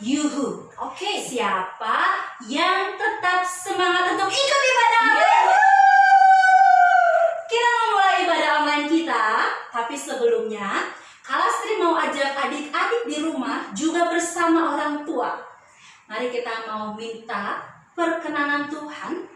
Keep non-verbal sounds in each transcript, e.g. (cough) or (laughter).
yuhu. Oke. Siapa yang tetap semangat untuk ikut ibadah Iya. online? Kita mau mulai ibadah online kita, tapi sebelumnya, kalau Sri mau ajak adik-adik di rumah juga bersama orang tua. Mari kita mau minta perkenanan Tuhan.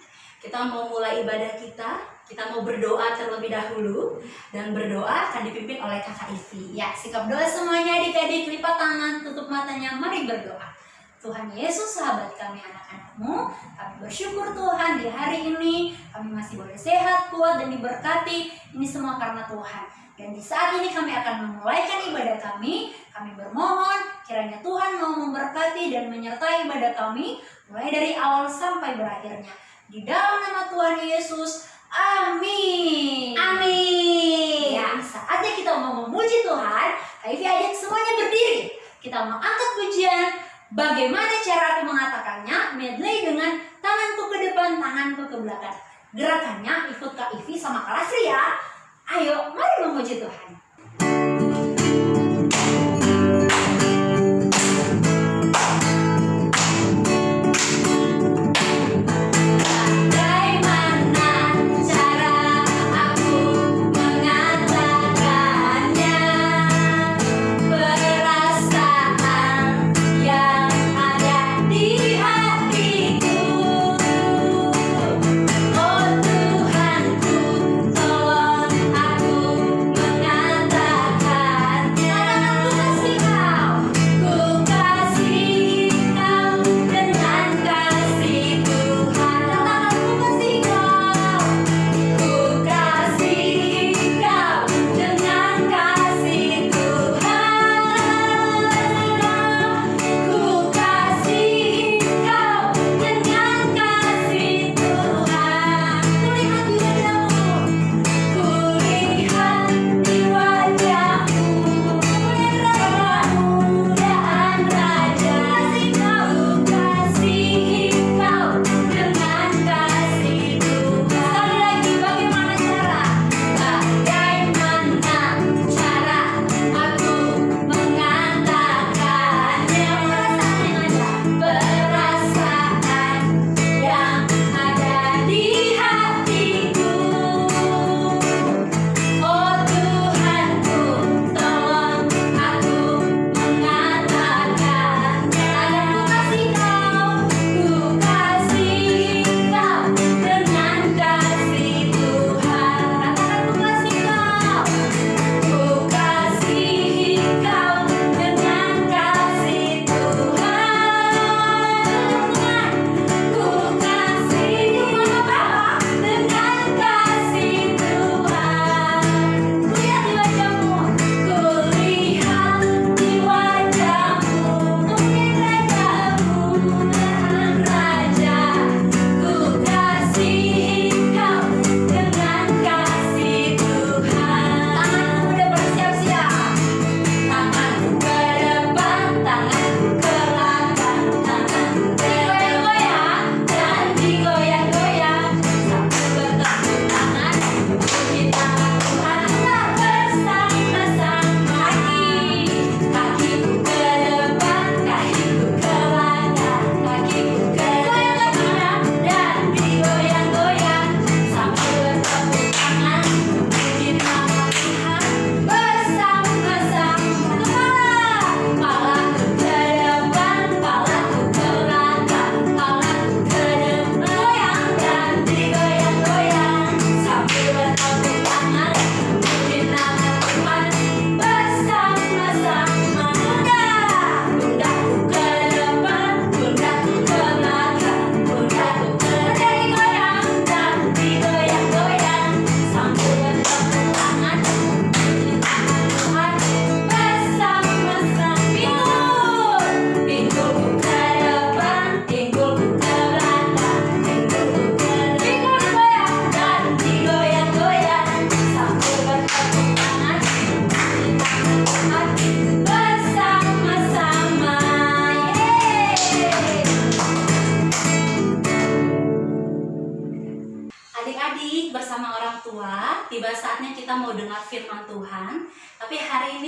Kita mau mulai ibadah kita. Kita mau berdoa terlebih dahulu dan berdoa akan dipimpin oleh Kakak Ivi. Ya, sikap doa semuanya adik-adik lipat tangan, tutup matanya, mari berdoa. Tuhan Yesus, sahabat kami anak-anakmu, kami bersyukur Tuhan di hari ini kami masih boleh sehat, kuat, dan diberkati. Ini semua karena Tuhan. Dan di saat ini kami akan memulaikan ibadah kami. Kami bermohon kiranya Tuhan mau memberkati dan menyertai ibadah kami mulai dari awal sampai berakhirnya. Di dalam nama Tuhan Yesus, amin. Amin. Ya, saatnya kita mau memuji Tuhan. Kaifi ajak semuanya berdiri. Kita mau angkat pujian. Bagaimana cara aku mengatakannya? Medley dengan tanganku ke depan, tanganku ke belakang. Gerakannya ikut Kak Ivi sama Kak Lasri ya. Ayo, mari memuji Tuhan.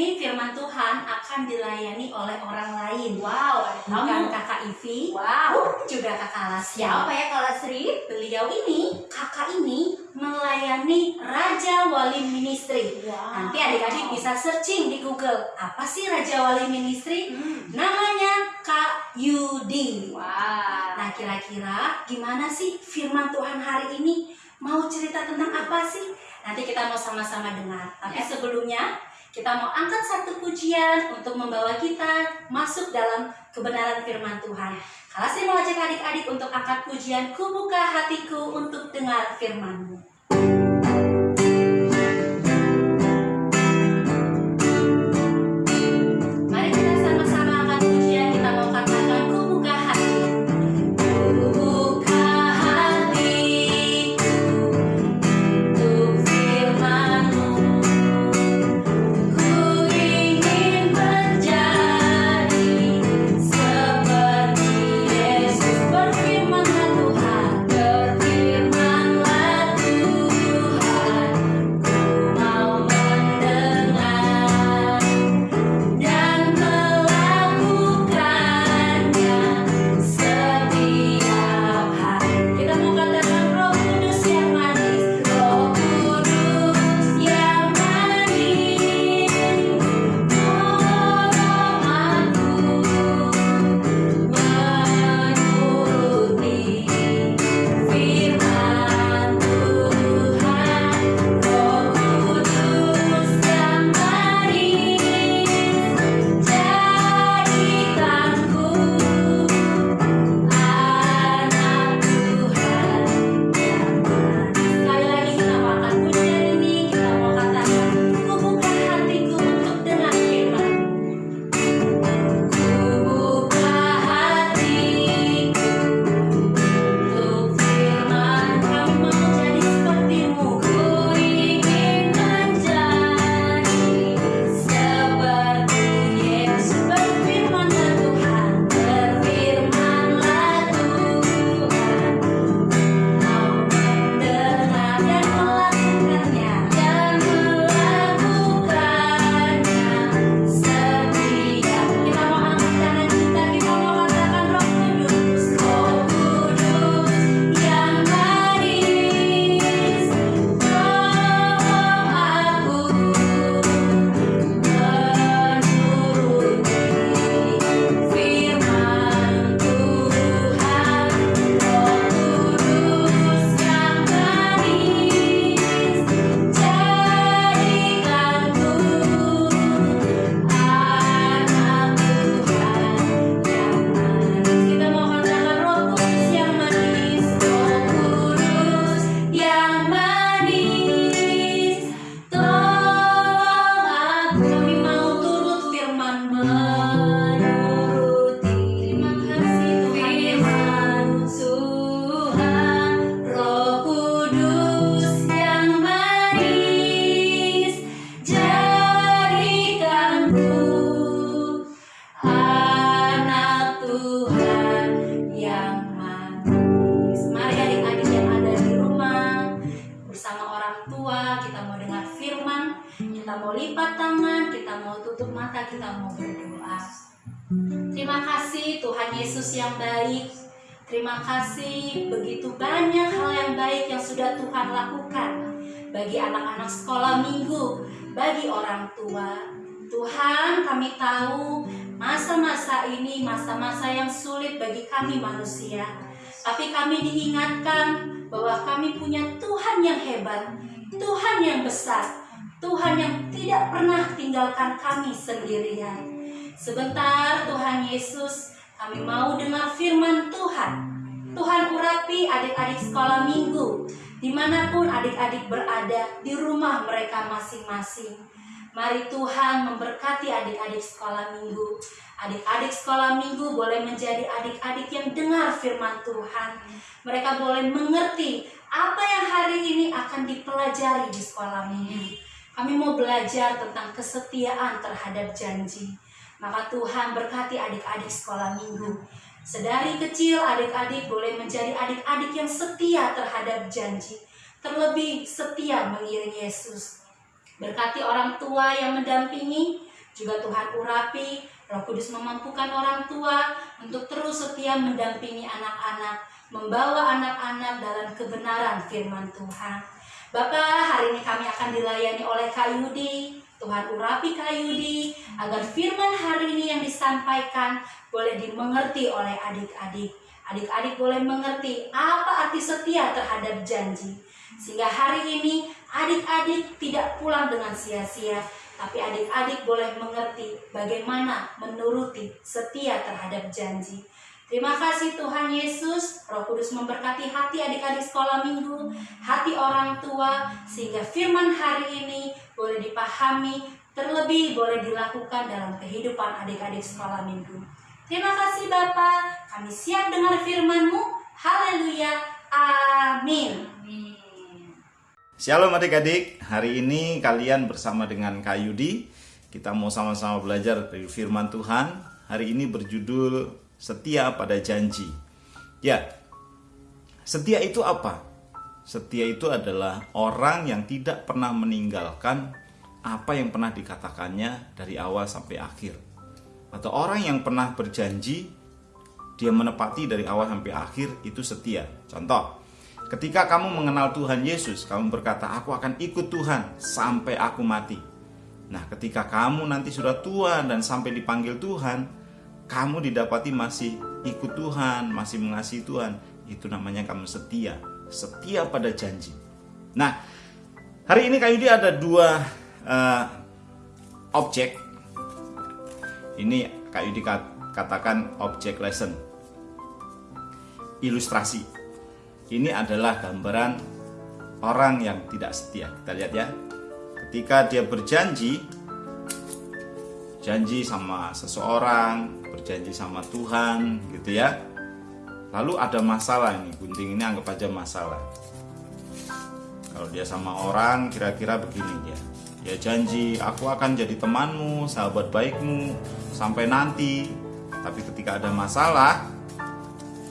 Ini firman Tuhan akan dilayani oleh orang lain. Wow, Bukan kakak Ivi, Wow. juga kakak Lasya. Siapa ya kalau Sri? Beliau ini, kakak ini melayani Raja Wali Ministry. Wow. Nanti adik-adik bisa searching di Google, apa sih Raja Wali Ministry? Hmm. Namanya Kak Yudi. Wow. Nah, kira-kira gimana sih firman Tuhan hari ini? Mau cerita tentang apa sih? Nanti kita mau sama-sama dengar. Tapi Ya. sebelumnya, kita mau angkat satu pujian untuk membawa kita masuk dalam kebenaran firman Tuhan. Kalau saya mau ajak adik-adik untuk angkat pujian, ku buka hatiku untuk dengar firman-Mu. Yesus yang baik. Terima kasih. Begitu banyak hal yang baik yang sudah Tuhan lakukan Bagi anak-anak sekolah minggu Bagi orang tua. Tuhan kami tahu masa-masa ini masa-masa yang sulit bagi kami manusia. Tapi kami diingatkan bahwa kami punya Tuhan yang hebat Tuhan yang besar Tuhan yang tidak pernah tinggalkan kami sendirian. Sebentar Tuhan Yesus, kami mau dengar firman Tuhan. Tuhan urapi adik-adik sekolah minggu, di mana pun adik-adik berada di rumah mereka masing-masing. Mari Tuhan memberkati adik-adik sekolah minggu. Adik-adik sekolah minggu boleh menjadi adik-adik yang dengar firman Tuhan. Mereka boleh mengerti apa yang hari ini akan dipelajari di sekolah minggu. Kami mau belajar tentang kesetiaan terhadap janji. Maka Tuhan berkati adik-adik sekolah minggu. Sedari kecil adik-adik boleh menjadi adik-adik yang setia terhadap janji. terlebih setia mengiring Yesus. Berkati orang tua yang mendampingi, juga Tuhan urapi, Roh Kudus memampukan orang tua untuk terus setia mendampingi anak-anak, membawa anak-anak dalam kebenaran firman Tuhan. Bapak, hari ini kami akan dilayani oleh Kak Yudi. Tuhan urapi Kak Yudi agar firman hari ini yang disampaikan boleh dimengerti oleh adik-adik. Adik-adik boleh mengerti apa arti setia terhadap janji. Sehingga hari ini adik-adik tidak pulang dengan sia-sia, tapi adik-adik boleh mengerti bagaimana menuruti setia terhadap janji. Terima kasih Tuhan Yesus, Roh Kudus memberkati hati adik-adik sekolah minggu, hati orang tua, sehingga firman hari ini boleh dipahami, terlebih boleh dilakukan dalam kehidupan adik-adik sekolah minggu. Terima kasih Bapak, kami siap dengar firman-Mu. Haleluya. Amin. Shalom adik-adik, hari ini kalian bersama dengan Kak Yudi Kita mau sama-sama belajar dari firman Tuhan Hari ini berjudul Setia pada Janji Ya, setia itu apa? Setia itu adalah orang yang tidak pernah meninggalkan apa yang pernah dikatakannya dari awal sampai akhir Atau orang yang pernah berjanji dia menepati dari awal sampai akhir itu setia Contoh, Ketika kamu mengenal Tuhan Yesus, kamu berkata, "Aku akan ikut Tuhan sampai aku mati." Nah, ketika kamu nanti sudah tua dan sampai dipanggil Tuhan, kamu didapati masih ikut Tuhan, masih mengasihi Tuhan, itu namanya kamu setia, setia pada janji. Nah, hari ini Kak Yudi ada dua uh, objek. Ini Kak Yudi katakan objek lesson, ilustrasi ini adalah gambaran orang yang tidak setia. Kita lihat ya. Ketika dia berjanji, janji sama seseorang, berjanji sama Tuhan, gitu ya. Lalu ada masalah ini, gunting ini anggap aja masalah. Kalau dia sama orang, kira-kira begini dia. Ya janji, aku akan jadi temanmu, sahabat baikmu, sampai nanti. Tapi ketika ada masalah,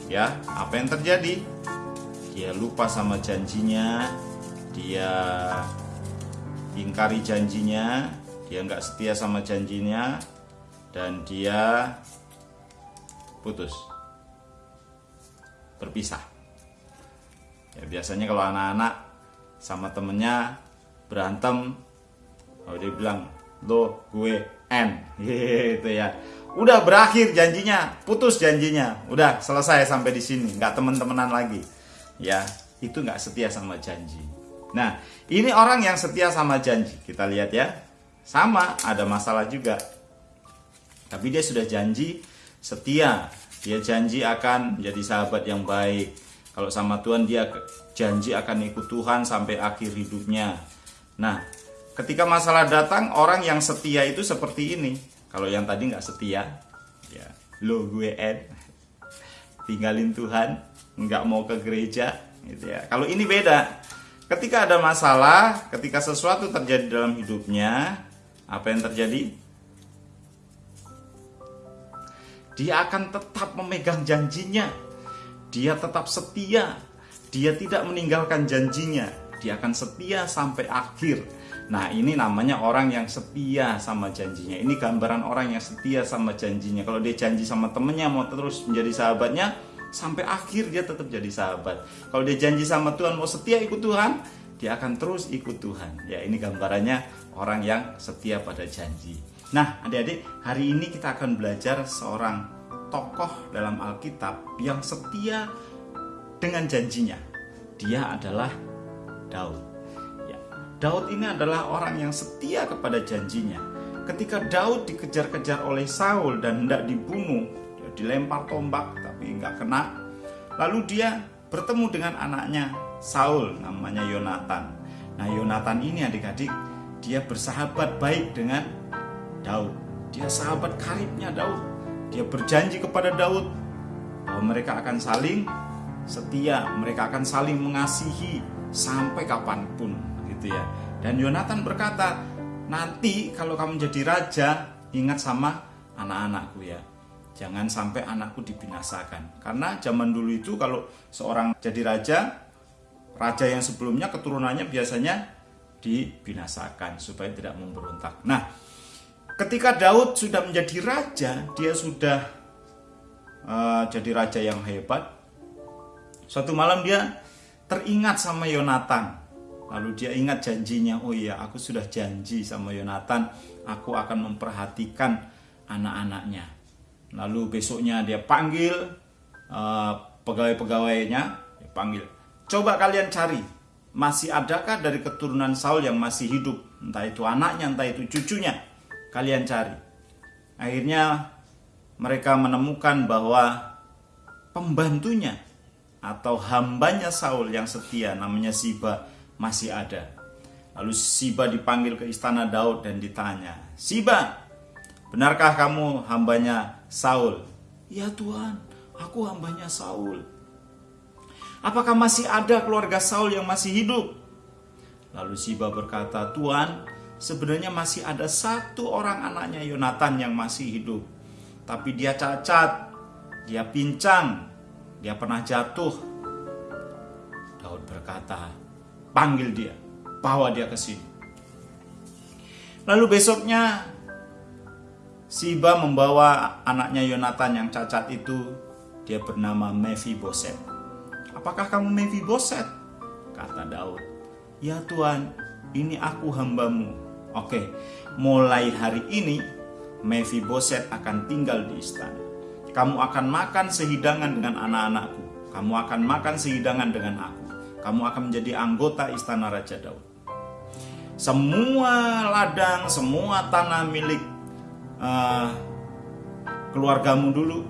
ya apa yang terjadi? dia lupa sama janjinya dia ingkari janjinya dia nggak setia sama janjinya dan dia putus. Berpisah. Ya biasanya kalau anak-anak sama temennya berantem kalau dia bilang lo gue N. (laughs) Gitu ya. Udah berakhir janjinya putus janjinya. Udah selesai sampai di sini. Nggak temen-temenan lagi. Ya itu nggak setia sama janji. Nah ini orang yang setia sama janji. Kita lihat ya. Sama ada masalah juga. Tapi dia sudah janji setia, dia janji akan menjadi sahabat yang baik. Kalau sama Tuhan dia janji akan ikut Tuhan sampai akhir hidupnya. Nah, ketika masalah datang orang yang setia itu seperti ini. Kalau yang tadi nggak setia, ya lo gue Ed, tinggalin Tuhan, nggak mau ke gereja gitu ya kalau ini beda ketika ada masalah ketika sesuatu terjadi dalam hidupnya apa yang terjadi dia akan tetap memegang janjinya dia tetap setia dia tidak meninggalkan janjinya dia akan setia sampai akhir Nah ini namanya orang yang setia sama janjinya Ini gambaran orang yang setia sama janjinya Kalau dia janji sama temennya mau terus menjadi sahabatnya sampai akhir dia tetap jadi sahabat. Kalau dia janji sama Tuhan mau setia ikut Tuhan, dia akan terus ikut Tuhan. Ya, ini gambarannya orang yang setia pada janji. Nah, adik-adik, hari ini kita akan belajar seorang tokoh dalam Alkitab yang setia dengan janjinya. Dia adalah Daud. Ya, Daud ini adalah orang yang setia kepada janjinya. Ketika Daud dikejar-kejar oleh Saul dan hendak dibunuh, dia dilempar tombak, tapi nggak kena. Lalu dia bertemu dengan anaknya Saul namanya Yonatan. Nah Yonatan ini adik-adik dia bersahabat baik dengan Daud. Dia sahabat karibnya Daud. Dia berjanji kepada Daud bahwa mereka akan saling setia, mereka akan saling mengasihi sampai kapan pun gitu ya. Dan Yonatan berkata, nanti kalau kamu jadi raja, ingat sama anak-anakku ya jangan sampai anakku dibinasakan. Karena zaman dulu itu kalau seorang jadi raja, raja yang sebelumnya keturunannya biasanya dibinasakan supaya tidak memberontak. Nah, ketika Daud sudah menjadi raja, dia sudah uh, jadi raja yang hebat. Suatu malam dia teringat sama Yonatan. Lalu dia ingat janjinya, oh iya aku sudah janji sama Yonatan, aku akan memperhatikan anak-anaknya. Lalu besoknya dia panggil uh, pegawai-pegawainya, panggil, coba kalian cari, masih adakah dari keturunan Saul yang masih hidup? Entah itu anaknya, entah itu cucunya, kalian cari. Akhirnya mereka menemukan bahwa pembantunya atau hambanya Saul yang setia namanya Siba masih ada. Lalu Siba dipanggil ke istana Daud dan ditanya, Siba, benarkah kamu hambanya Saul? Ya Tuhan, aku hambanya Saul. Apakah masih ada keluarga Saul yang masih hidup? Lalu Siba berkata, Tuhan, sebenarnya masih ada satu orang anaknya Yonatan yang masih hidup. Tapi dia cacat, dia pincang, dia pernah jatuh. Daud berkata, panggil dia, bawa dia ke sini. Lalu besoknya Siba membawa anaknya Yonatan yang cacat itu, dia bernama Mephiboset. Apakah kamu Mephiboset? Kata Daud. Ya Tuhan, ini aku hambamu. Oke, mulai hari ini Mephiboset akan tinggal di istana. Kamu akan makan sehidangan dengan anak-anakku. Kamu akan makan sehidangan dengan aku kamu akan menjadi anggota istana Raja Daud. Semua ladang, semua tanah milik uh, keluargamu dulu,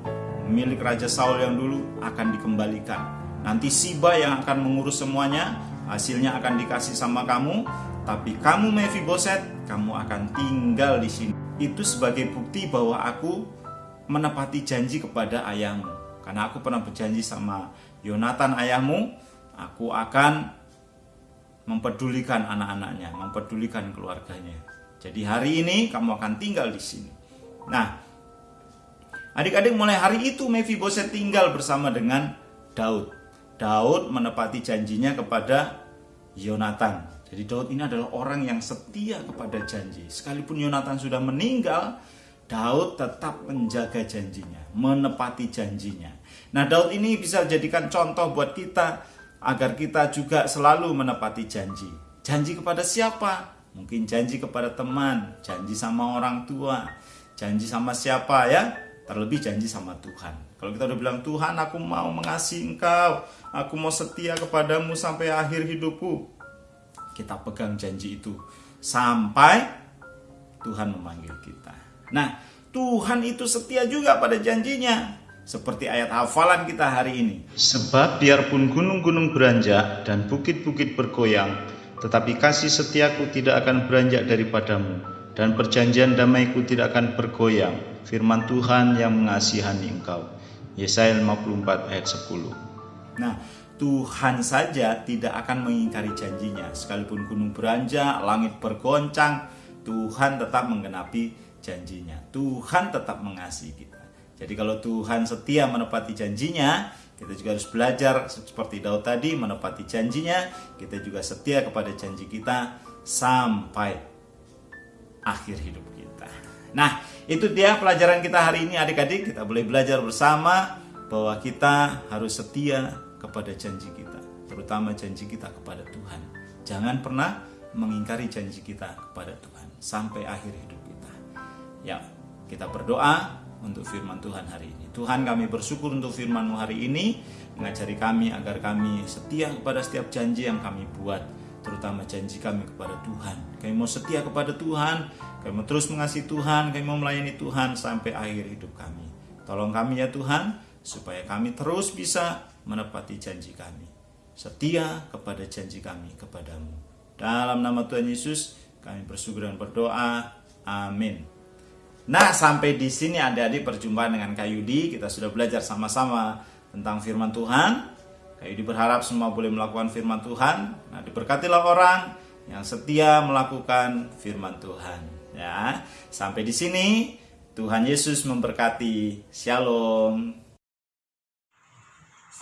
milik Raja Saul yang dulu akan dikembalikan. Nanti Siba yang akan mengurus semuanya, hasilnya akan dikasih sama kamu, tapi kamu Mephiboset, kamu akan tinggal di sini. Itu sebagai bukti bahwa aku menepati janji kepada ayahmu. Karena aku pernah berjanji sama Yonatan ayahmu, aku akan mempedulikan anak-anaknya, mempedulikan keluarganya. Jadi hari ini kamu akan tinggal di sini. Nah, adik-adik mulai hari itu Mephiboset tinggal bersama dengan Daud. Daud menepati janjinya kepada Yonatan. Jadi Daud ini adalah orang yang setia kepada janji. Sekalipun Yonatan sudah meninggal, Daud tetap menjaga janjinya, menepati janjinya. Nah, Daud ini bisa jadikan contoh buat kita agar kita juga selalu menepati janji. Janji kepada siapa? Mungkin janji kepada teman, janji sama orang tua, janji sama siapa ya? Terlebih janji sama Tuhan. Kalau kita udah bilang Tuhan aku mau mengasihi engkau, aku mau setia kepadamu sampai akhir hidupku. Kita pegang janji itu sampai Tuhan memanggil kita. Nah, Tuhan itu setia juga pada janjinya seperti ayat hafalan kita hari ini. Sebab biarpun gunung-gunung beranjak dan bukit-bukit bergoyang, tetapi kasih setiaku tidak akan beranjak daripadamu, dan perjanjian damaiku tidak akan bergoyang. Firman Tuhan yang mengasihani engkau. Yesaya 54 ayat 10. Nah, Tuhan saja tidak akan mengingkari janjinya. Sekalipun gunung beranjak, langit bergoncang, Tuhan tetap menggenapi janjinya. Tuhan tetap mengasihi kita. Jadi kalau Tuhan setia menepati janjinya, kita juga harus belajar seperti Daud tadi menepati janjinya, kita juga setia kepada janji kita sampai akhir hidup kita. Nah, itu dia pelajaran kita hari ini adik-adik, kita boleh belajar bersama bahwa kita harus setia kepada janji kita, terutama janji kita kepada Tuhan. Jangan pernah mengingkari janji kita kepada Tuhan sampai akhir hidup kita. Ya, kita berdoa untuk firman Tuhan hari ini. Tuhan kami bersyukur untuk firman-Mu hari ini, mengajari kami agar kami setia kepada setiap janji yang kami buat, terutama janji kami kepada Tuhan. Kami mau setia kepada Tuhan, kami mau terus mengasihi Tuhan, kami mau melayani Tuhan sampai akhir hidup kami. Tolong kami ya Tuhan, supaya kami terus bisa menepati janji kami. Setia kepada janji kami kepadamu. Dalam nama Tuhan Yesus, kami bersyukur dan berdoa. Amin. Nah, sampai di sini adik-adik perjumpaan dengan Kak Yudi. Kita sudah belajar sama-sama tentang firman Tuhan. Kak Yudi berharap semua boleh melakukan firman Tuhan. Nah, diberkatilah orang yang setia melakukan firman Tuhan. Ya, sampai di sini Tuhan Yesus memberkati. Shalom.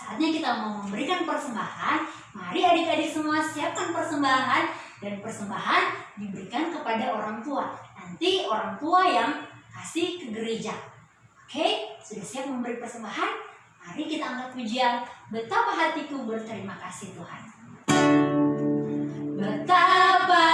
Saatnya kita mau memberikan persembahan. Mari adik-adik semua siapkan persembahan dan persembahan diberikan kepada orang tua. Nanti orang tua yang kasih ke gereja. Oke, sudah siap memberi persembahan? Mari kita angkat pujian. Betapa hatiku berterima kasih Tuhan. Betapa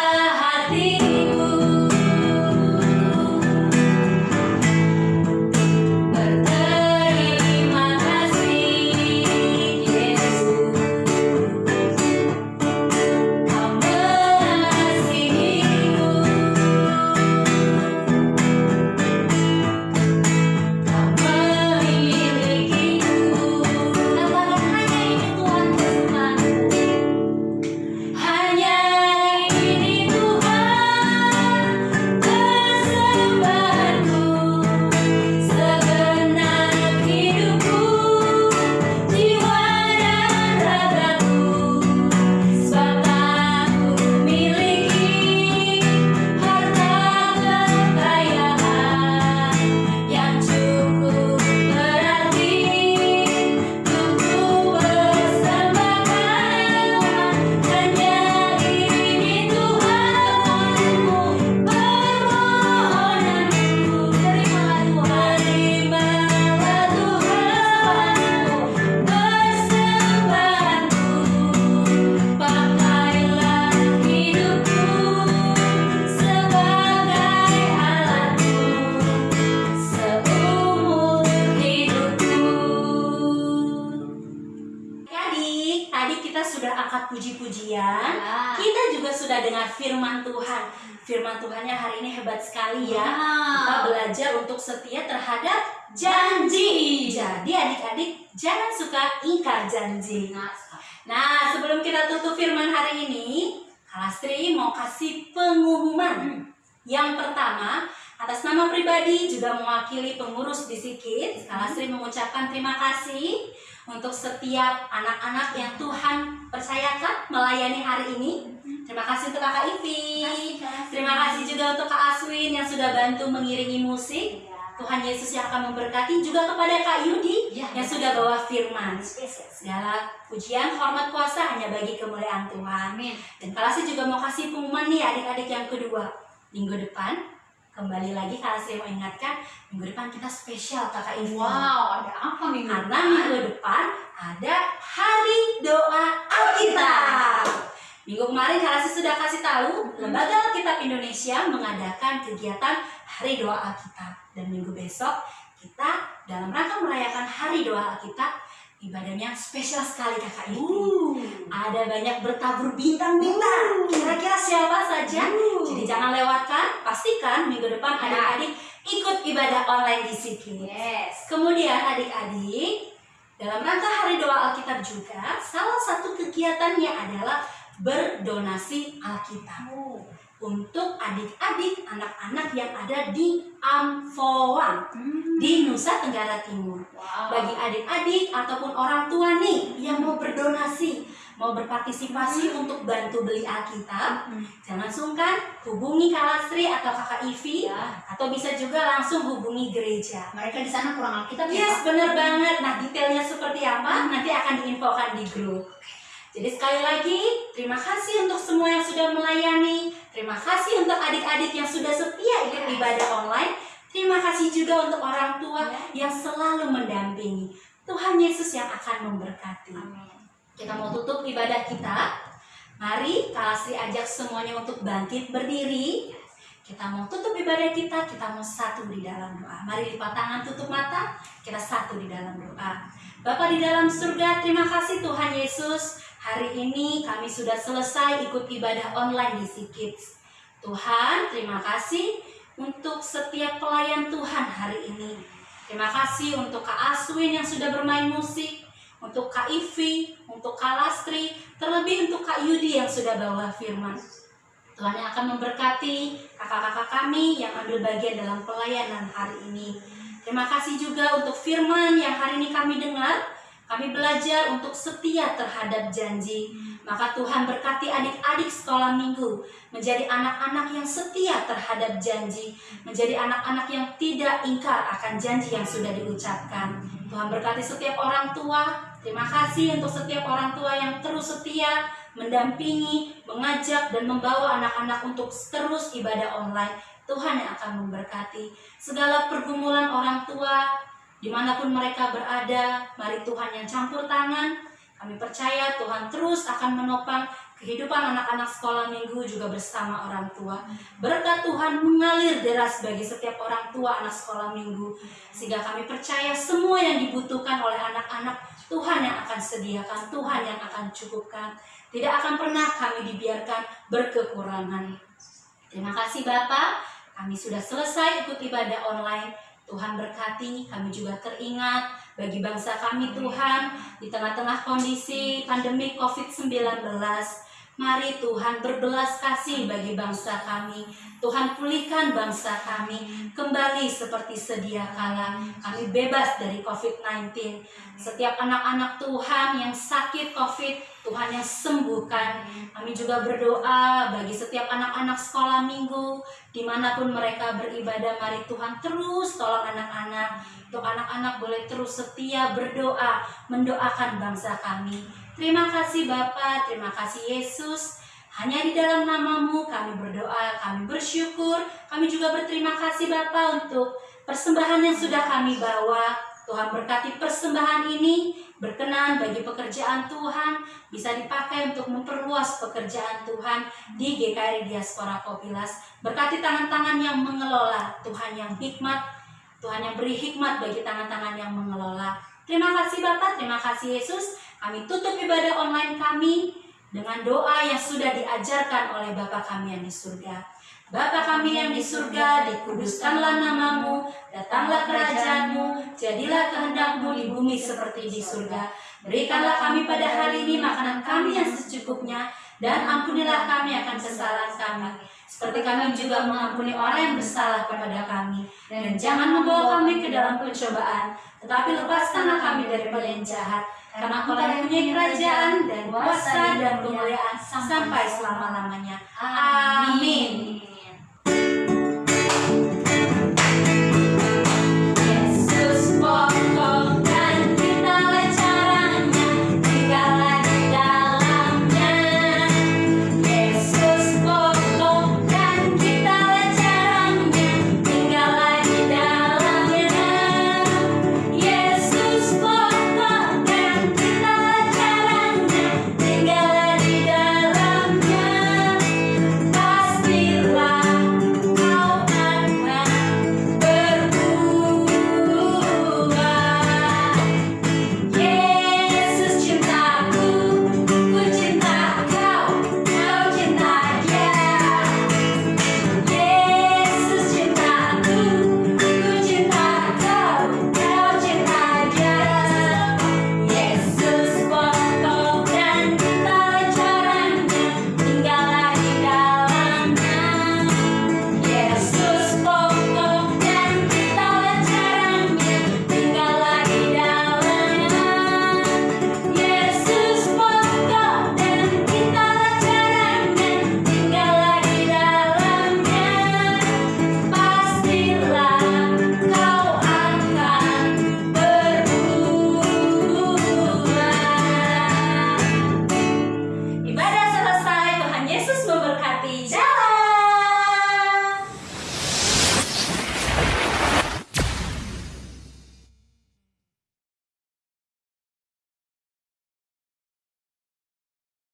Tuhannya hari ini hebat sekali ya. Kita Wow. belajar untuk setia terhadap janji. Jadi adik-adik jangan suka ingkar janji. Nah, Nah, sebelum kita tutup firman hari ini, Kalastri mau kasih pengumuman. Yang pertama, atas nama pribadi juga mewakili pengurus di Sikit, Kalastri mengucapkan terima kasih untuk setiap anak-anak yang Tuhan percayakan melayani hari ini. Terima kasih untuk Kakak Ivi. Terima kasih juga untuk Kak Aswin yang sudah bantu mengiringi musik. Tuhan Yesus yang akan memberkati juga kepada Kak Yudi Ya. yang sudah bawa firman. Segala pujian, hormat, kuasa hanya bagi kemuliaan Tuhan. Amin. Dan Kalasi juga mau kasih pengumuman nih adik-adik yang kedua. Minggu depan, kembali lagi Kalasi mau ingatkan, minggu depan kita spesial kakak Ivi. Wow, ada apa minggu Karena depan? minggu depan ada Hari Doa Alkitab. Minggu kemarin Kalasi sudah kasih tahu, Lembaga Alkitab Indonesia mengadakan kegiatan Hari Doa Alkitab. Dan minggu besok kita dalam rangka merayakan Hari Doa Alkitab, ibadahnya spesial sekali kakak Ivi. Uh. Ada banyak bertabur bintang-bintang. Kira-kira siapa saja? Jadi jangan lewatkan. Pastikan minggu depan Ya. adik-adik ikut ibadah online di sini. Yes. Kemudian adik-adik dalam rangka Hari Doa Alkitab juga salah satu kegiatannya adalah berdonasi Alkitab untuk adik-adik anak-anak yang ada di Amfoang Hmm. di Nusa Tenggara Timur Wow. bagi adik-adik ataupun orang tua nih yang mau berdonasi, mau berpartisipasi untuk bantu beli Alkitab, Hmm. jangan sungkan hubungi Kak Lastri atau Kakak Ivi Ya. atau bisa juga langsung hubungi gereja. Mereka di sana kurang Alkitab ya. Yes, Pak? bener banget. Nah, detailnya seperti apa nanti akan diinfokan di grup. Jadi sekali lagi, terima kasih untuk semua yang sudah melayani. Terima kasih untuk adik-adik yang sudah setia ikut ibadah online. Terima kasih juga untuk orang tua yang selalu mendampingi. Tuhan Yesus yang akan memberkati. Amin. Kita mau tutup ibadah kita. Mari Asri ajak semuanya untuk bangkit berdiri. Kita mau tutup ibadah kita, kita mau satu di dalam doa. Mari lipat tangan, tutup mata, kita satu di dalam doa. Bapak di dalam surga, terima kasih Tuhan Yesus. Hari ini kami sudah selesai ikut ibadah online di Sikits. Tuhan, terima kasih untuk setiap pelayan Tuhan hari ini. Terima kasih untuk Kak Aswin yang sudah bermain musik, untuk Kak Ivi, untuk Kak Lastri, terlebih untuk Kak Yudi yang sudah bawa firman. Tuhan yang akan memberkati kakak-kakak kami yang ambil bagian dalam pelayanan hari ini. Terima kasih juga untuk firman yang hari ini kami dengar. Kami belajar untuk setia terhadap janji. Maka Tuhan berkati adik-adik sekolah minggu menjadi anak-anak yang setia terhadap janji, menjadi anak-anak yang tidak ingkar akan janji yang sudah diucapkan. Tuhan berkati setiap orang tua, Terima kasih untuk setiap orang tua yang terus setia mendampingi, mengajak, dan membawa anak-anak untuk terus ibadah online. Tuhan yang akan memberkati segala pergumulan orang tua, di mana pun mereka berada. Mari Tuhan yang campur tangan. Kami percaya Tuhan terus akan menopang kehidupan anak-anak sekolah minggu juga bersama orang tua. Berkat Tuhan mengalir deras bagi setiap orang tua anak sekolah minggu. Sehingga kami percaya semua yang dibutuhkan oleh anak-anak Tuhan yang akan sediakan, Tuhan yang akan cukupkan. Tidak akan pernah kami dibiarkan berkekurangan. Terima kasih Bapak. Kami sudah selesai ikut ibadah online. Tuhan berkati, kami juga teringat bagi bangsa kami Tuhan di tengah-tengah kondisi pandemi COVID-19. Mari Tuhan berbelas kasih bagi bangsa kami. Tuhan pulihkan bangsa kami kembali seperti sedia kala. Kami bebas dari COVID-19. Setiap anak-anak Tuhan yang sakit COVID, Tuhan yang sembuhkan. Kami juga berdoa bagi setiap anak-anak sekolah minggu, di mana pun mereka beribadah. Mari Tuhan terus tolong anak-anak. Untuk anak-anak boleh terus setia berdoa, mendoakan bangsa kami. Terima kasih Bapa, terima kasih Yesus. Hanya di dalam namamu kami berdoa, kami bersyukur. Kami juga berterima kasih Bapa untuk persembahan yang sudah kami bawa. Tuhan berkati persembahan ini berkenan bagi pekerjaan Tuhan bisa dipakai untuk memperluas pekerjaan Tuhan di GKRI Diaspora Kopilas. Berkati tangan-tangan yang mengelola, Tuhan yang hikmat, Tuhan yang beri hikmat bagi tangan-tangan yang mengelola. Terima kasih Bapak, terima kasih Yesus. Kami tutup ibadah online kami dengan doa yang sudah diajarkan oleh Bapa kami yang di surga. Bapa kami yang di surga, dikuduskanlah namamu, datanglah kerajaanmu, jadilah kehendakmu di bumi seperti di surga. Berikanlah kami pada hari ini makanan kami yang secukupnya, dan ampunilah kami akan kesalahan kami. Seperti kami juga mengampuni orang yang bersalah kepada kami. Dan jangan membawa kami ke dalam pencobaan, tetapi lepaskanlah kami daripada yang jahat. Karena kau yang punya kerajaan dan kuasa dan kemuliaan sampai selama-lamanya. Amin.